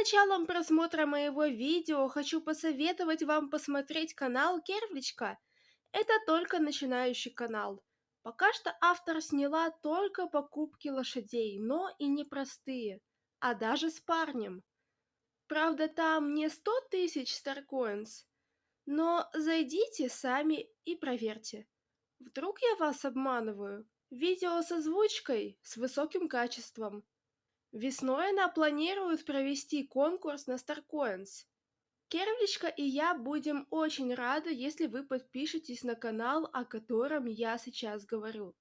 началом просмотра моего видео хочу посоветовать вам посмотреть канал Кервличка. Это только начинающий канал. Пока что автор сняла только покупки лошадей, но и не простые, а даже с парнем. Правда, там не 100 тысяч старкоинс, но зайдите сами и проверьте. Вдруг я вас обманываю? Видео с озвучкой, с высоким качеством. Весной она планирует провести конкурс на StarCoins. Кервличка и я будем очень рады, если вы подпишетесь на канал, о котором я сейчас говорю.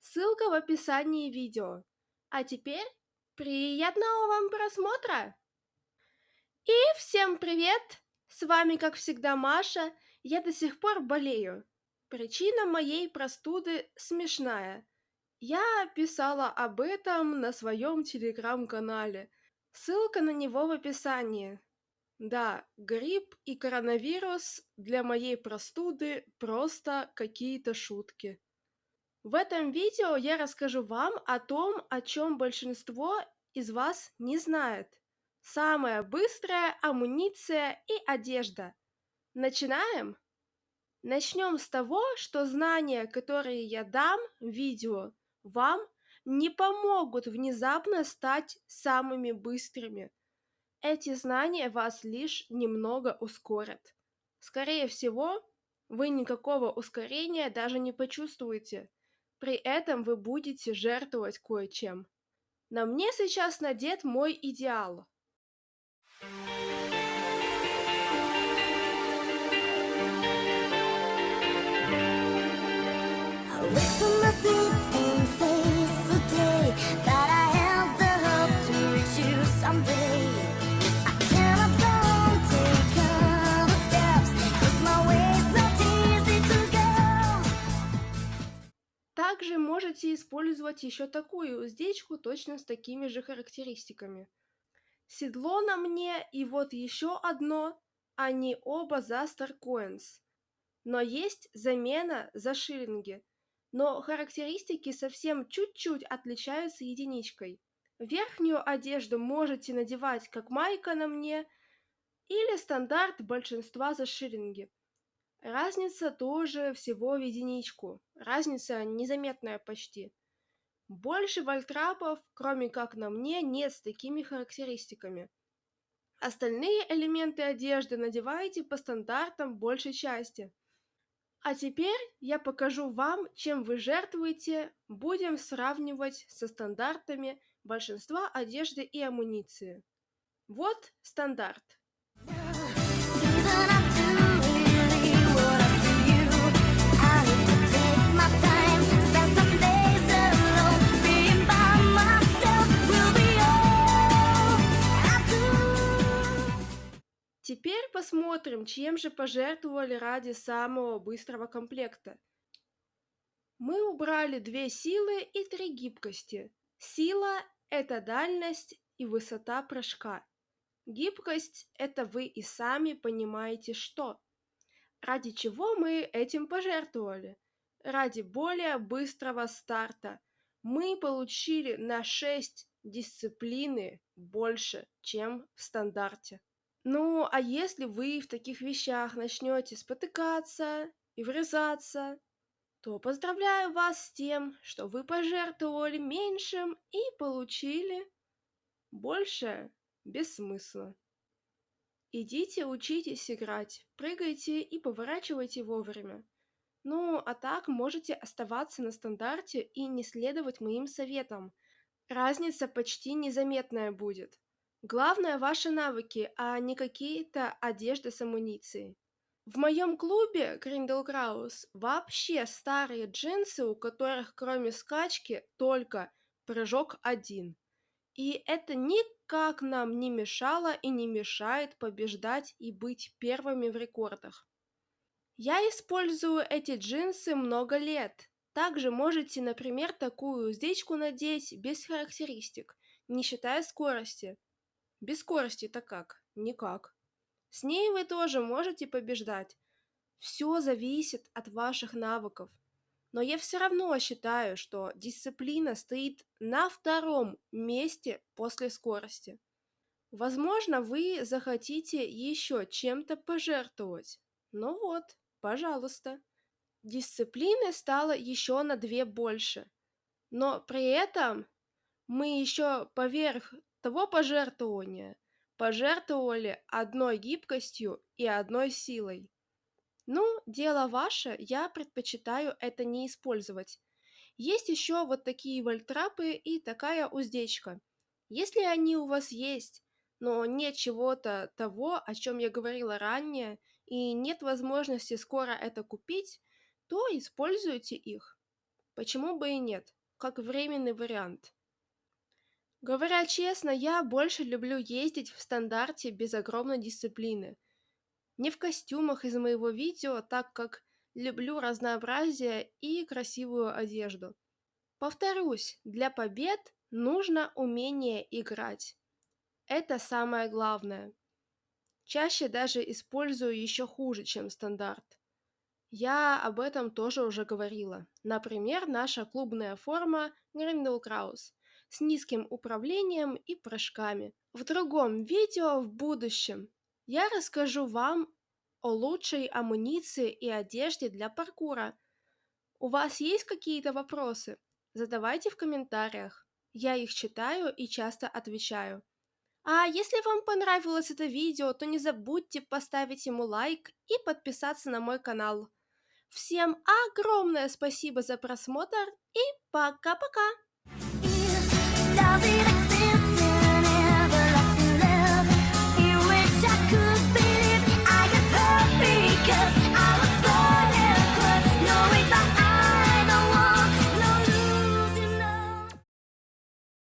Ссылка в описании видео. А теперь приятного вам просмотра! И всем привет! С вами, как всегда, Маша. Я до сих пор болею. Причина моей простуды смешная. Я писала об этом на своем телеграм-канале. Ссылка на него в описании. Да, грипп и коронавирус для моей простуды просто какие-то шутки. В этом видео я расскажу вам о том, о чем большинство из вас не знает. Самая быстрая амуниция и одежда. Начинаем? Начнем с того, что знания, которые я дам в видео, вам не помогут внезапно стать самыми быстрыми. Эти знания вас лишь немного ускорят. Скорее всего, вы никакого ускорения даже не почувствуете. При этом вы будете жертвовать кое-чем. На мне сейчас надет мой идеал. Также использовать еще такую уздечку точно с такими же характеристиками. Седло на мне и вот еще одно, они оба за Starcoins. Но есть замена за шиллинги, но характеристики совсем чуть-чуть отличаются единичкой. Верхнюю одежду можете надевать как майка на мне или стандарт большинства за шиллинги. Разница тоже всего в единичку, разница незаметная почти. Больше вольтрапов, кроме как на мне, нет с такими характеристиками. Остальные элементы одежды надеваете по стандартам большей части. А теперь я покажу вам, чем вы жертвуете, будем сравнивать со стандартами большинства одежды и амуниции. Вот стандарт. Теперь посмотрим, чем же пожертвовали ради самого быстрого комплекта. Мы убрали две силы и три гибкости. Сила – это дальность и высота прыжка. Гибкость – это вы и сами понимаете что. Ради чего мы этим пожертвовали? Ради более быстрого старта. Мы получили на 6 дисциплины больше, чем в стандарте. Ну, а если вы в таких вещах начнете спотыкаться и врезаться, то поздравляю вас с тем, что вы пожертвовали меньшим и получили больше без смысла. Идите учитесь играть, прыгайте и поворачивайте вовремя. Ну, а так можете оставаться на стандарте и не следовать моим советам. Разница почти незаметная будет. Главное ваши навыки, а не какие-то одежды с амуницией. В моем клубе Гриндел Краус вообще старые джинсы, у которых кроме скачки только прыжок один. И это никак нам не мешало и не мешает побеждать и быть первыми в рекордах. Я использую эти джинсы много лет. Также можете, например, такую уздечку надеть без характеристик, не считая скорости. Без скорости-то как? Никак. С ней вы тоже можете побеждать. Все зависит от ваших навыков. Но я все равно считаю, что дисциплина стоит на втором месте после скорости. Возможно, вы захотите еще чем-то пожертвовать. Ну вот, пожалуйста. Дисциплины стало еще на 2 больше. Но при этом мы еще поверх того пожертвования пожертвовали одной гибкостью и одной силой. Ну, дело ваше, я предпочитаю это не использовать. Есть еще вот такие вольтрапы и такая уздечка. Если они у вас есть, но нет чего-то того, о чем я говорила ранее, и нет возможности скоро это купить, то используйте их. Почему бы и нет, как временный вариант. Говоря честно, я больше люблю ездить в стандарте без огромной дисциплины. Не в костюмах из моего видео, так как люблю разнообразие и красивую одежду. Повторюсь, для побед нужно умение играть. Это самое главное. Чаще даже использую еще хуже, чем стандарт. Я об этом тоже уже говорила. Например, наша клубная форма Grindel Kraus с низким управлением и прыжками. В другом видео в будущем я расскажу вам о лучшей амуниции и одежде для паркура. У вас есть какие-то вопросы? Задавайте в комментариях. Я их читаю и часто отвечаю. А если вам понравилось это видео, то не забудьте поставить ему лайк и подписаться на мой канал. Всем огромное спасибо за просмотр и пока-пока! does it.